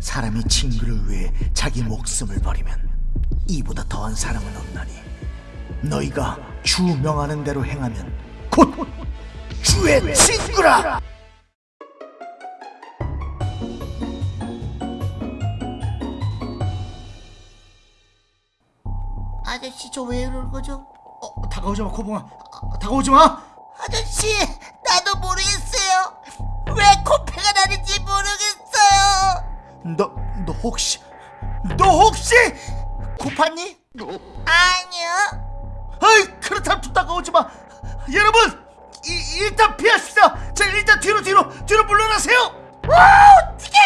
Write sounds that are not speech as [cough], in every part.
사람이 친구를 위해 자기 목숨을 버리면 이보다 더한 사랑은 없나니 너희가 주 명하는 대로 행하면 곧 주의 친구라! 아저씨 저 왜 이러는 거죠? 어, 다가오지 마 코봉아. 아, 다가오지 마! 아저씨 나도 모르겠어요. 왜 코피가 나는지 모르겠어요 너, 너 혹시 너 혹시 고팠니? 아니요. 아이 그렇다면 좀 다가오지 마. 여러분 이, 일단 피하십시다 자 일단 뒤로 뒤로 뒤로 물러나세요. 와 어떻게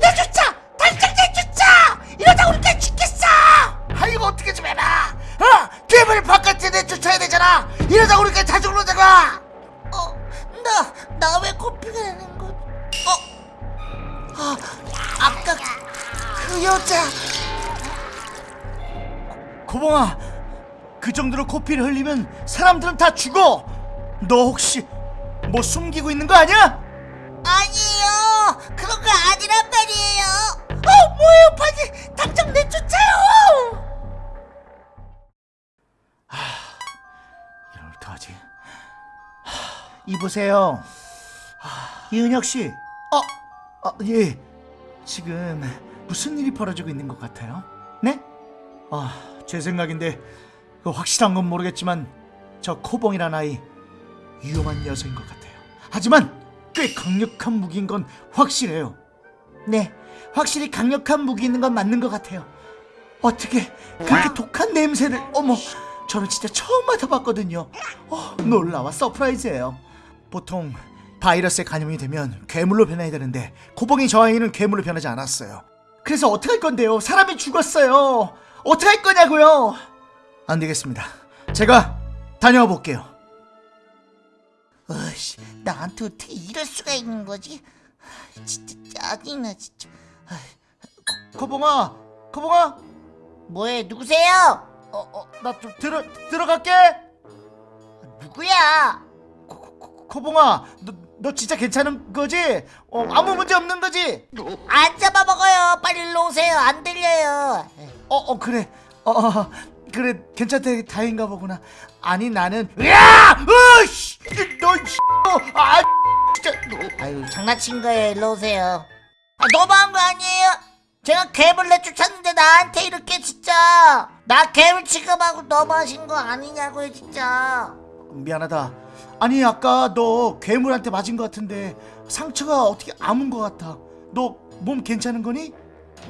내 주차 당장 피를 흘리면 사람들은 다 죽어. 너 혹시 뭐 숨기고 있는 거 아니야? 아니에요. 그런 거 아니란 말이에요. 어 뭐예요? 빨리 당장 내쫓아요! 이럴 어떡하지? 하, 이보세요. 이은혁 씨. 어? 어, 예. 지금 무슨 일이 벌어지고 있는 것 같아요? 네? 아, 제 생각인데 그 확실한 건 모르겠지만 저 코봉이란 아이 위험한 녀석인 것 같아요. 하지만 꽤 강력한 무기인 건 확실해요. 네 확실히 강력한 무기 있는 건 맞는 것 같아요. 어떻게 그렇게 독한 냄새를? 어머 저는 진짜 처음 맡아봤거든요. 어, 놀라워 surprise예요. 보통 바이러스에 감염이 되면 괴물로 변해야 되는데 코봉이 저 아이는 괴물로 변하지 않았어요. 그래서 어떻게 할 건데요? 사람이 죽었어요. 어떻게 할 거냐고요 안 되겠습니다. 제가 다녀와 볼게요. 어이씨 나한테 어떻게 이럴 수가 있는 거지? 아, 진짜 짜증나 진짜. 아, 고봉아 고봉아? 뭐해 누구세요? 어어나 좀 들어 들어갈게. 누구야? 고, 고, 고봉아 너, 너 진짜 괜찮은 거지? 어, 아무 문제 없는 거지? 안 잡아먹어요. 빨리 일로 오세요. 안 들려요. 어, 어 그래. 어, 어 그래 괜찮대 다행인가 보구나. 아니 나는 야! 으씨! 너 씨! 아 진짜 아유 장난친 거예요 일로 오세요 아, 너무한 거 아니에요 제가 괴물 내쫓았는데 나한테 이렇게 진짜 나 괴물 취급하고 너무하신 거 아니냐고요 진짜 미안하다. 아니 아까 너 괴물한테 맞은 것 같은데 상처가 어떻게 아문 것 같아. 너 몸 괜찮은 거니?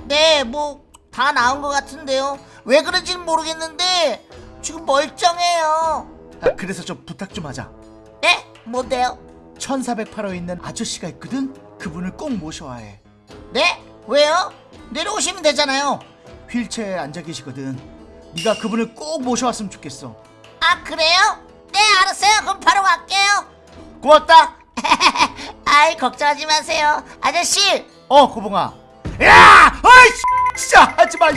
네, 뭐 다 나은 것 같은데요. 왜 그런지는 모르겠는데 지금 멀쩡해요. 아, 그래서 좀 부탁 좀 하자. 네? 뭔데요? 1408호에 있는 아저씨가 있거든. 그분을 꼭 모셔야 해. 네? 왜요? 내려오시면 되잖아요. 휠체어에 앉아 계시거든. 네가 그분을 꼭 모셔왔으면 좋겠어. 아 그래요? 네 알았어요. 그럼 바로 갈게요. 고맙다. [laughs] 아이 걱정하지 마세요. 아저씨 어 고봉아 야 어이 진짜 하지마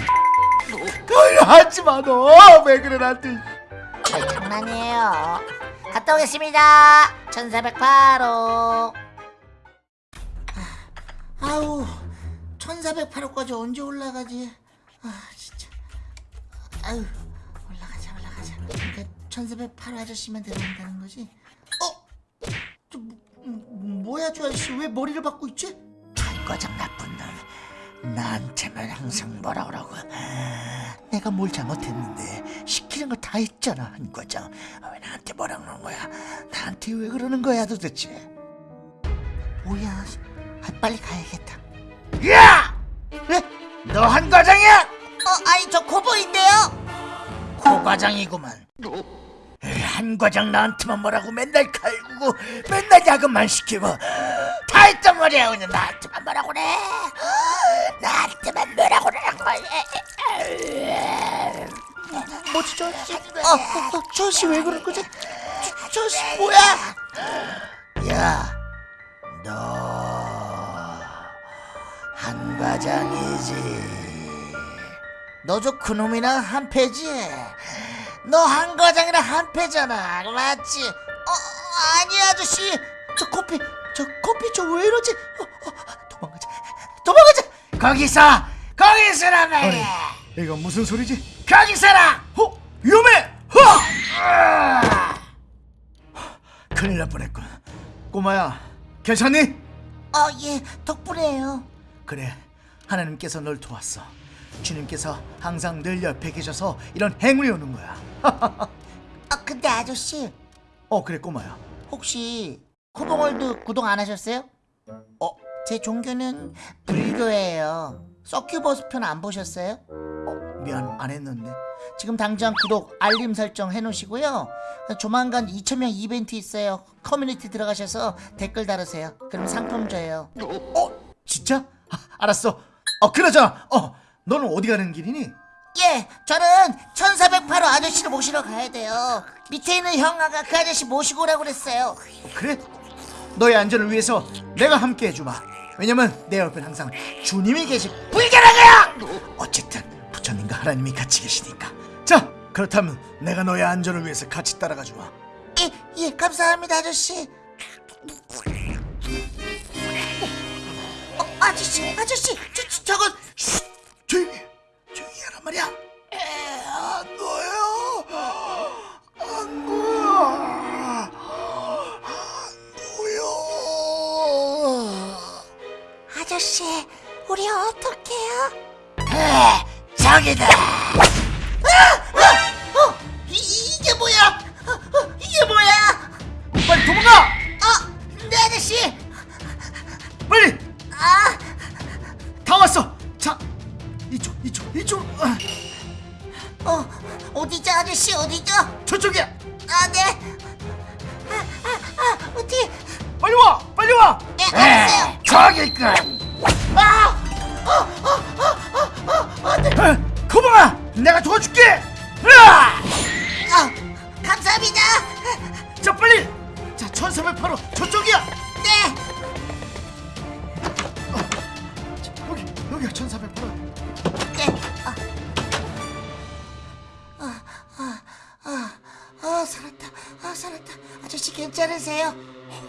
그걸 하지마 너 왜 그래 나한테 아이, 장난이에요. 갔다 오겠습니다. 1408호. 아우 1408호까지 언제 올라가지? 아 진짜. 아유 올라가자 올라가자. 그러니까 1408호 아저씨만 데려온다는 거지? 어? 저 뭐, 뭐, 뭐야 저 아저씨 왜 머리를 박고 있지? 전과장 나쁜 놈 나한테만 항상 뭐라 그러고 내가 뭘 잘못했는데 시키는 거 다 했잖아 한 과장 왜 나한테 뭐라 그러는 거야 나한테 왜 그러는 거야 도대체 뭐야? 아, 빨리 가야겠다. 야! 왜? 너 한 과장이야? 어, 아니 저 코보인데요. 고과장이구만 한 과장 나한테만 뭐라고 맨날 갈구고 맨날 야근만 시키고 다 했단 말이야 그냥 나한테만 뭐라고 그래 나한테만 뭐라고 그러는 거야 뭐지 저 아저씨? 어, 어, 어, 저 아저씨 왜 그럴 거지? 저, 저 아저씨 뭐야? 야, 너 한과장이지. 너 저 그놈이랑 한패지? 너 한 과장이랑 한 패잖아 맞지? 어 아니 아저씨 저 커피 저 커피 저 왜 이러지? 어, 어, 도망가자 도망가자 거기서 거기 서라고 아니 이건 무슨 소리지? 거기 서라 어? 위험해! 허! 큰일 날 뻔했군 꼬마야 괜찮니? 어예 덕분에요 그래 하나님께서 널 도왔어 주님께서 항상 늘 옆에 계셔서 이런 행운이 오는 거야 [laughs] 아 근데 아저씨 어 그래 꼬마야 혹시 코봉월드 구독 안 하셨어요? 어, 제 종교는 불교예요. 서큐버스 편 안 보셨어요? 어, 미안 안 했는데 지금 당장 구독, 알림 설정 해놓으시고요. 조만간 2,000명 이벤트 있어요. 커뮤니티 들어가셔서 댓글 달으세요. 그럼 상품 줘요. 어? 진짜? 아, 알았어 어 그러자 어 너는 어디 가는 길이니? 예, 저는 1408호 아저씨를 모시러 가야 돼요. 밑에 있는 형아가 그 아저씨 모시고 오라고 그랬어요. 그래? 너의 안전을 위해서 내가 함께 해주마 왜냐면 내 옆엔 항상 주님이 계시 불결하게요 어쨌든 부처님과 하나님이 같이 계시니까 자 그렇다면 내가 너의 안전을 위해서 같이 따라가 주마 예, 예, 감사합니다, 아저씨. 어, 아저씨, 아저씨, 저, 저, 저건 쉿! 조용히 말이야. 에, 안 보여 안 보여 안 보여 아저씨, 우리 어떡해요? 저기다 어디죠? 저쪽이야 아, 네. 아, 아, 아, 어디? 빨리 와 빨리 와 네, 알았어요. 저기군 아, 어, 어, 어, 어, 어, 어, 네. 거봉아 내가 도와줄게 으아! 아, 감사합니다. 자 빨리 자 1408호 저쪽이야 네. 자, 여기 여기야 1408호 괜찮으세요?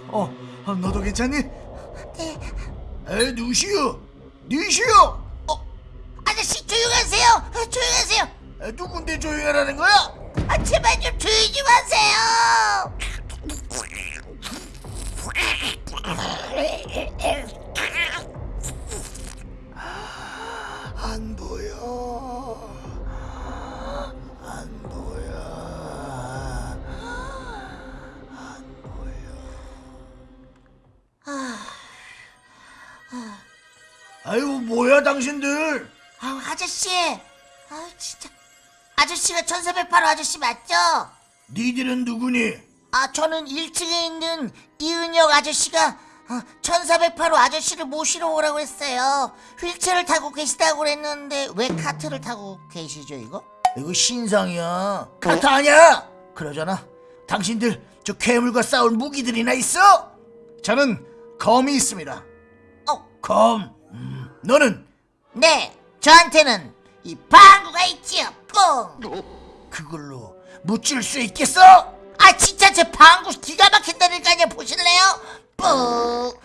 어, 어 너도 괜찮니? 네. 에 누시오 누시오 어, 아저씨 조용하세요. 아, 조용하세요. 에, 누군데 조용하라는 거야? 아, 제발 좀 조용히 좀 하세요. 아유 뭐야 당신들 아, 아저씨. 아, 진짜. 아저씨가 1408호 아저씨 맞죠? 니들은 누구니? 아, 저는 1층에 있는 이은혁 아저씨가 어, 1408호 아저씨를 모시러 오라고 했어요. 휠체어를 타고 계시다고 그랬는데 왜 카트를 타고 계시죠, 이거? 이거 신상이야 카트 아니야 그러잖아 당신들 저 괴물과 싸울 무기들이나 있어? 저는 검이 있습니다 어, 검 음, 너는 네, 저한테는 이 방구가 있지요, 뿡! 그걸로 무찔 수 있겠어? 아, 진짜 제 방구 기가 막힌다니까요, 보실래요? 뿡!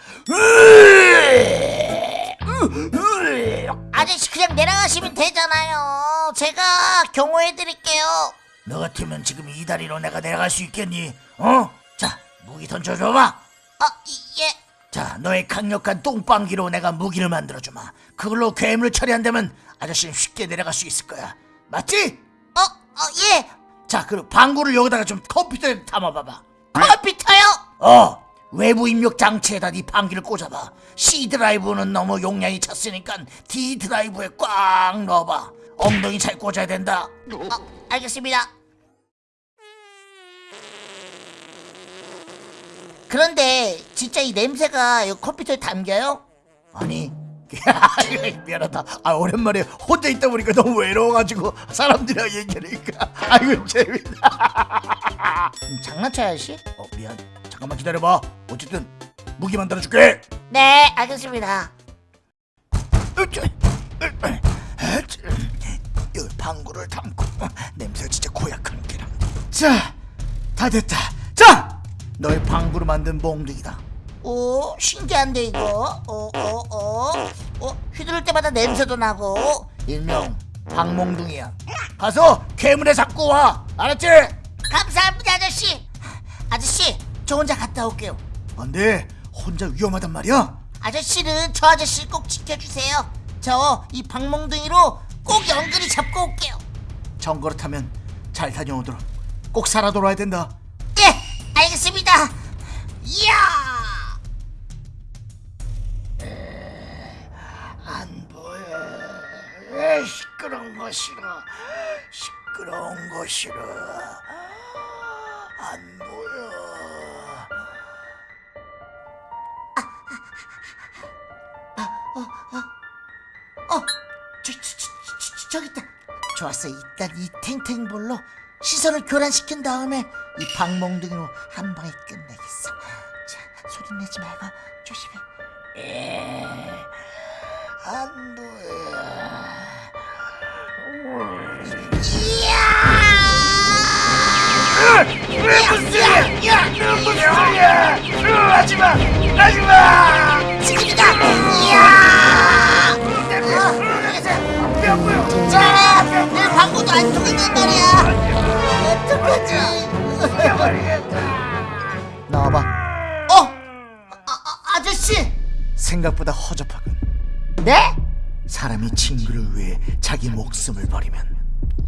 아저씨 그냥 내려가시면 되잖아요. 제가 경호해드릴게요. 너 같으면 지금 이 다리로 내가 내려갈 수 있겠니? 어? 자 무기 던져줘봐 어, 이- 예. 자 너의 강력한 똥방귀로 내가 무기를 만들어주마 그걸로 괴물을 처리한다면 아저씨는 쉽게 내려갈 수 있을 거야 맞지? 어, 어, 예. 자 그리고 방구를 여기다가 좀 컴퓨터에 담아봐봐 컴퓨터요? 어 외부 입력 장치에다 네 방귀를 꽂아봐 C 드라이브는 너무 용량이 찼으니까 D 드라이브에 꽉 넣어봐 엉덩이 잘 꽂아야 된다 어, 알겠습니다. 그런데 진짜 이 냄새가 이 컴퓨터에 담겨요? 아니. [laughs] 미안하다. 아 오랜만에 혼자 있다 보니까 너무 외로워가지고 사람들이랑 얘기하니까. 아이고 재밌다 음, 장난쳐요, 아저씨? 어 미안. 잠깐만 기다려봐. 어쨌든 무기 만들어줄게. 네, 알겠습니다. 이 방구를 담고. 냄새 진짜 고약한 게라. 자 다 됐다. 자 너의 방구로 만든 몽둥이다 오, 신기한데 이거. 어, 어, 어, 어. 휘두를 때마다 냄새도 나고 일명 박몽둥이야. 가서 괴물에 잡고 와. 알았지? 감사합니다 아저씨 아저씨 저 혼자 갔다 올게요 안 돼. 혼자 위험하단 말이야. 아저씨는 저 아저씨 꼭 지켜주세요 저 이 방몽둥이로 꼭 연근히 잡고 올게요 정 그렇다면 잘 다녀오도록. 꼭 살아 돌아야 된다. 예 알겠습니다 이야 안 보여. 에, 시끄러운 거 싫어. 시끄러운 거 싫어. 안 보여. 어, 저, 저, 저, 저, 저, 저기 있다. 좋았어. 일단 이 탱탱볼로 시선을 교란시킨 다음에 이 방몽둥이로 한 방에 끝내겠어. 자, 소리 내지 말고 조심해. 안 보여. 하지마! 하지마! 지금이다. 이야! 진짜네. 내 방구도 안 통했단 말이야. 어떡하지? 나와봐. 어, 아, 아, 아저씨. 생각보다 허접하군. 네? 사람이 친구를 위해 자기 목숨을 버리면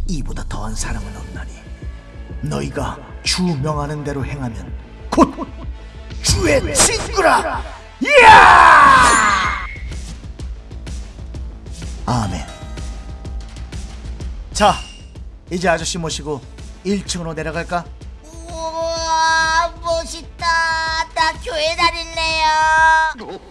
이보다 더한 사랑은 없나니 너희가 주 명하는 대로 행하면 곧 주의 친구라 이야 아멘 자 이제 아저씨 모시고 1층으로 내려갈까? 멋있다. 나 교회 다닐래요.